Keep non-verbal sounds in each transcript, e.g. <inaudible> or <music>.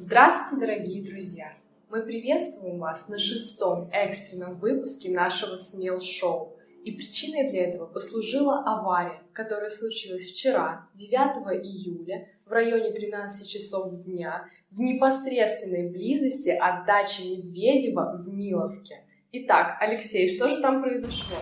Здравствуйте, дорогие друзья! Мы приветствуем вас на шестом экстренном выпуске нашего СМЕЛ-шоу. И причиной для этого послужила авария, которая случилась вчера, 9 июля, в районе 13 часов дня, в непосредственной близости от дачи Медведева в Миловке. Итак, Алексей, что же там произошло?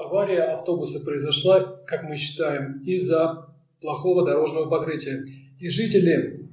Авария автобуса произошла, как мы считаем, из-за плохого дорожного покрытия. И жители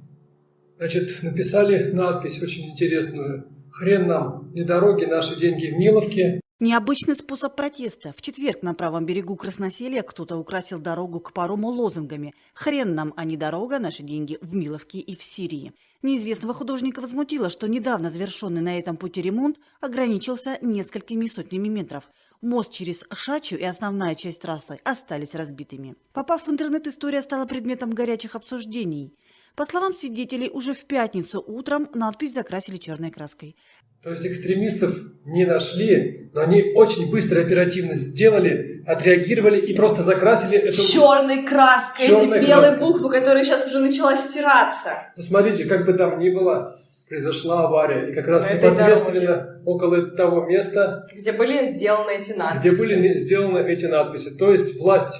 значит, написали надпись очень интересную «Хрен нам, не дороги, наши деньги в Миловке». Необычный способ протеста. В четверг на правом берегу Красноселия кто-то украсил дорогу к парому лозунгами «Хрен нам, а не дорога, наши деньги в Миловке и в Сирии». Неизвестного художника возмутило, что недавно завершенный на этом пути ремонт ограничился несколькими сотнями метров. Мост через Шачу и основная часть трассы остались разбитыми. Попав в интернет, история стала предметом горячих обсуждений. По словам свидетелей, уже в пятницу утром надпись закрасили черной краской. То есть экстремистов не нашли, но они очень быстро, оперативно сделали, отреагировали и просто закрасили эту... Черной краской, черной эти белые краской. буквы, которые сейчас уже начала стираться. Ну смотрите, как бы там ни было, произошла авария. И как раз непосредственно дороге. около того места, где были сделаны эти надписи. Где были сделаны эти надписи. То есть власть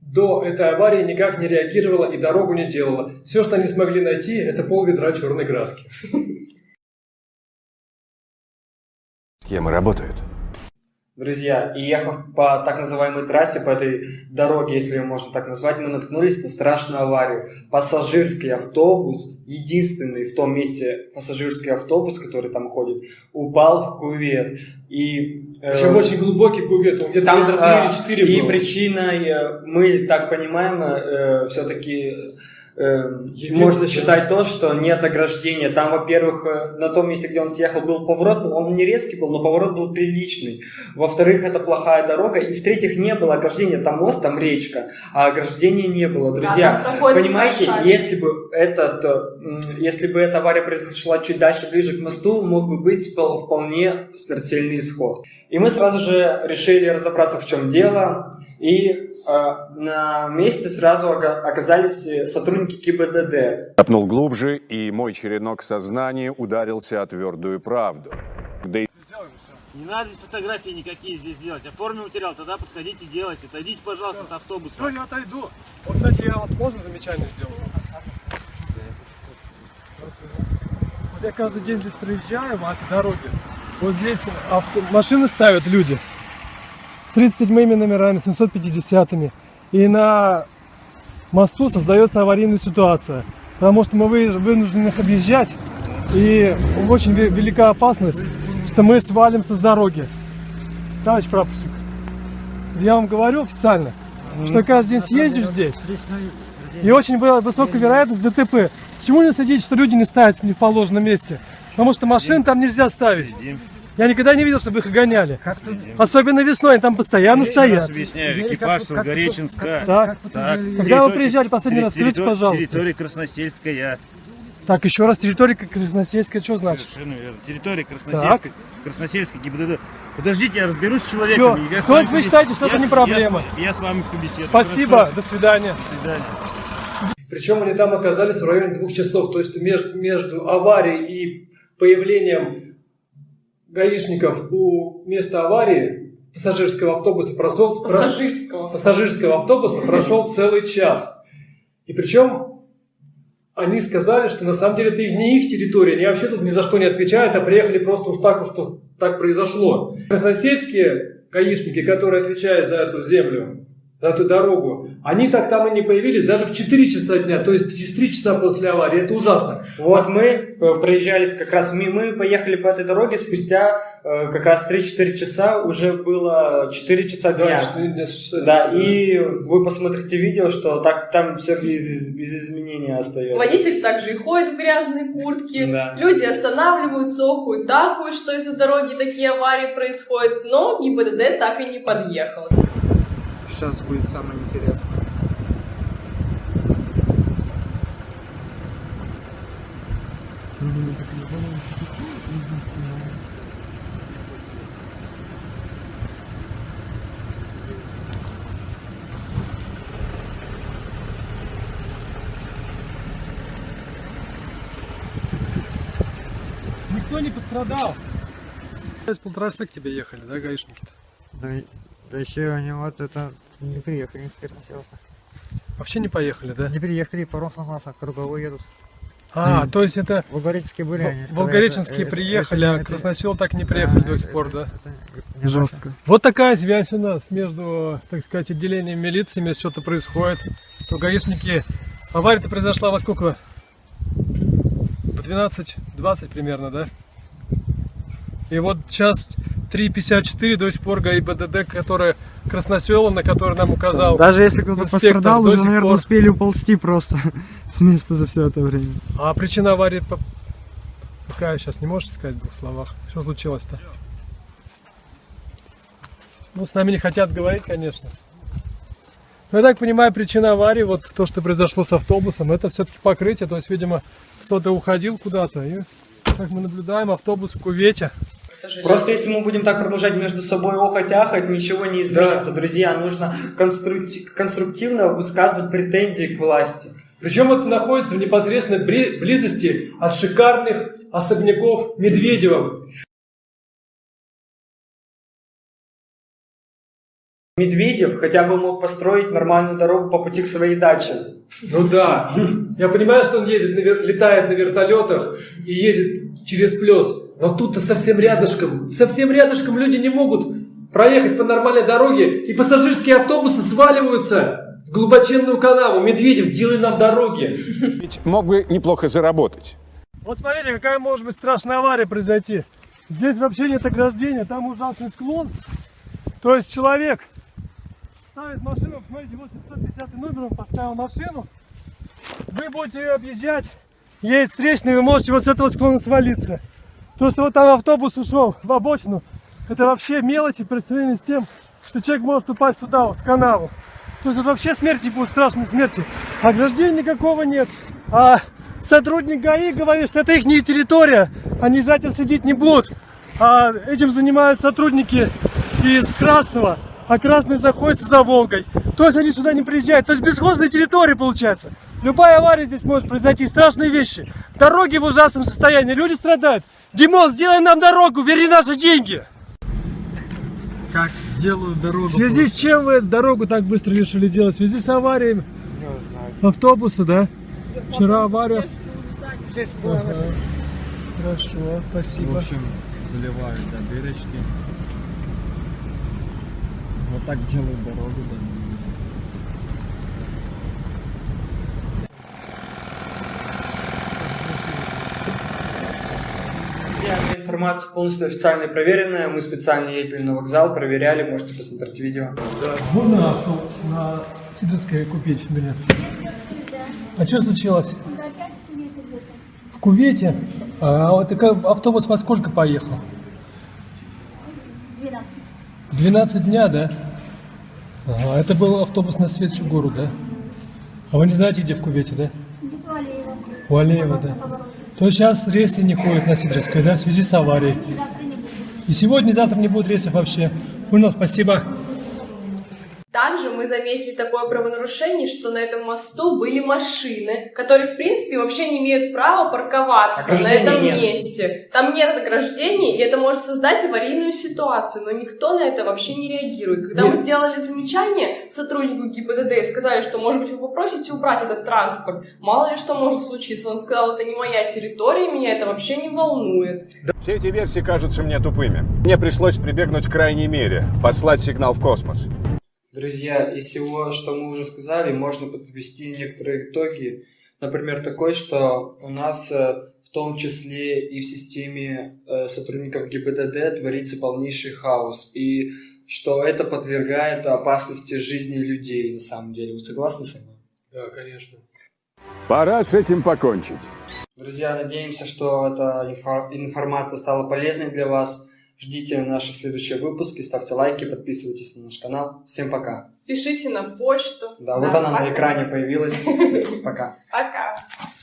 до этой аварии никак не реагировала и дорогу не делала. Все, что они смогли найти, это пол ведра черной краски. Схемы работают. Друзья, и ехав по так называемой трассе, по этой дороге, если ее можно так назвать, мы наткнулись на страшную аварию. Пассажирский автобус, единственный в том месте пассажирский автобус, который там ходит, упал в кувет. И, э, Причем очень глубокий кувет, где-то метра 3 или 4 И причиной, э, мы так понимаем, э, все-таки э, можно считать то, что нет ограждения. Там, во-первых, э, на том месте, где он съехал, был поворот, он не резкий был, но поворот был приличный. Во-вторых, это плохая дорога. И в-третьих, не было ограждения. Там мост, там речка, а ограждения не было. Друзья, да, понимаете, если бы, этот, э, если бы эта авария произошла чуть дальше, ближе к мосту, мог бы быть вполне смертельный исход. И мы сразу же решили разобраться, в чем дело. И на месте сразу оказались сотрудники ГИБДД. Копнул глубже, и мой черенок сознания ударился о твердую правду. Да и... Не надо фотографии никакие здесь делать. Оформи материал, тогда подходите делайте. Отойдите, пожалуйста, от автобуса. Все, я отойду. Вот, кстати, я вот поздно замечание сделал. Вот я каждый день здесь проезжаю по этой дороге. Вот здесь авто... машины ставят люди с 37-ми номерами, 750-ми. И на мосту создается аварийная ситуация. Потому что мы вынуждены их объезжать. И очень велика опасность, что мы свалимся с дороги. Товарищ прапорщик, я вам говорю официально, что каждый день съездишь здесь, и очень высокая вероятность ДТП. Почему не следить, что люди не ставят в неположенном месте? Потому что машин там нельзя ставить. Я никогда не видел, чтобы их гоняли. Особенно весной, они там постоянно Еще стоят. Раз объясняю, экипаж Сургореченска. Так. так. Когда вы приезжали последний раз, скажите, пожалуйста. Территория Красносельская. Так, еще раз, территория Красносельская, что значит? Совершенно верно. Территория Красносельская, Красносельская ГИБДД. Подождите, я разберусь с человеком. Все, я то вы считаете, что я, это не проблема? Я, я с вами побеседую. Спасибо, Хорошо. до свидания. До свидания. Причем они там оказались в районе двух часов, то есть между, между аварией и появлением гаишников у места аварии пассажирского автобуса прошел, пассажирского. пассажирского автобуса прошел <laughs> целый час. И причем они сказали, что на самом деле это не их территория, они вообще тут ни за что не отвечают, а приехали просто уж так, уж что так произошло. Красносельские гаишники, которые отвечают за эту землю, эту дорогу, они так там и не появились даже в 4 часа дня, то есть через 3 часа после аварии. Это ужасно. Вот мы э, проезжались как раз, мы, мы поехали по этой дороге спустя э, как раз 3-4 часа, уже было 4 часа дня. Да, 4 часа, да, да, и вы посмотрите видео, что так там все без, без изменения остается. Водитель также и ходит в грязной куртке, да. люди останавливаются, охуют, дахуют, что из-за дороги такие аварии происходят, но ГИБДД так и не подъехал сейчас будет самое интересное. Никто не пострадал. С полтора часа к тебе ехали, да, гаишники-то? Да, да еще они вот это не приехали с Красноселка. Вообще не поехали, да? Не приехали, паром согласно, круговой едут. А, Мгм. то есть это Волгореческие были они. Волгореченские это- приехали, это- а Красносел так не да, приехали до это- сих пор, да? это не Жестко. Вот такая связь у нас между, так сказать, отделением милициями, что-то происходит. То гаишники... Авария-то произошла во сколько? В 12-20 примерно, да? И вот сейчас 3.54 до сих пор ГАИБДД, который Красносела, на который нам указал. Даже если кто-то пострадал, уже, наверное, пор. успели уползти просто <laughs> с места за все это время. А причина аварии какая сейчас не можешь сказать в двух словах? Что случилось-то? Ну, с нами не хотят говорить, конечно. Но я так понимаю, причина аварии, вот то, что произошло с автобусом, это все-таки покрытие. То есть, видимо, кто-то уходил куда-то. И, как мы наблюдаем, автобус в кувете. Просто если мы будем так продолжать между собой охать-ахать, ничего не изменится. Друзья, нужно конструкти- конструктивно высказывать претензии к власти. Причем это находится в непосредственной близости от шикарных особняков Медведева. Медведев хотя бы мог построить нормальную дорогу по пути к своей даче. Ну да. Я понимаю, что он ездит, на вер- летает на вертолетах и ездит через плес. Но тут-то совсем рядышком. Совсем рядышком люди не могут проехать по нормальной дороге, и пассажирские автобусы сваливаются в глубоченную канаву. Медведев, сделай нам дороги. Ведь мог бы неплохо заработать. Вот смотрите, какая может быть страшная авария произойти. Здесь вообще нет ограждения, там ужасный склон. То есть человек ставит машину, смотрите, вот 750 номер, он поставил машину. Вы будете ее объезжать, есть встречный, вы можете вот с этого склона свалиться. То, что вот там автобус ушел в обочину, это вообще мелочи по сравнению с тем, что человек может упасть туда, вот, в канаву. То есть вот вообще смерти будут, страшные смерти. Ограждения никакого нет. А сотрудник ГАИ говорит, что это их не территория, они за этим следить не будут. А этим занимаются сотрудники из Красного, а Красный заходится за Волгой. То есть они сюда не приезжают. То есть бесхозная территория получается. Любая авария здесь может произойти, страшные вещи. Дороги в ужасном состоянии, люди страдают. Димон, сделай нам дорогу, верни наши деньги. Как делают дорогу. В связи с чем вы дорогу так быстро решили делать? В связи с аварией автобуса, да? Вчера авария. Ага. Хорошо, В спасибо. общем, заливают да, дырочки. Так делают дорогу, да. Информация полностью официально и проверенная. Мы специально ездили на вокзал, проверяли, можете посмотреть видео. Можно авто на Сидорской купить билет? А что случилось? В Кувете? А вот так автобус во сколько поехал? 12. 12 дня, да? Ага, это был автобус на Светчу гору, да? А вы не знаете, где в Кувете, да? Алиева. У Алеева, да. То сейчас рейсы не ходят на Сидорской, да, в связи с аварией. И сегодня, и завтра не будет рейсов вообще. Понял, спасибо. Мы заметили такое правонарушение, что на этом мосту были машины, которые, в принципе, вообще не имеют права парковаться на Ограждений этом нет. месте. Там нет ограждений, и это может создать аварийную ситуацию, но никто на это вообще не реагирует. Когда мы Нет. сделали замечание сотруднику ГИБДД и сказали, что, может быть, вы попросите убрать этот транспорт, мало ли что может случиться. Он сказал, это не моя территория, меня это вообще не волнует. Все эти версии кажутся мне тупыми. Мне пришлось прибегнуть к крайней мере, послать сигнал в космос. Друзья, из всего, что мы уже сказали, можно подвести некоторые итоги. Например, такой, что у нас э, в том числе и в системе э, сотрудников ГИБДД творится полнейший хаос. И что это подвергает опасности жизни людей на самом деле. Вы согласны со мной? Да, конечно. Пора с этим покончить. Друзья, надеемся, что эта инфо- информация стала полезной для вас. Ждите наши следующие выпуски, ставьте лайки, подписывайтесь на наш канал. Всем пока. Пишите на почту. Да, вот она пока. на экране появилась. <laughs> Пока. Пока.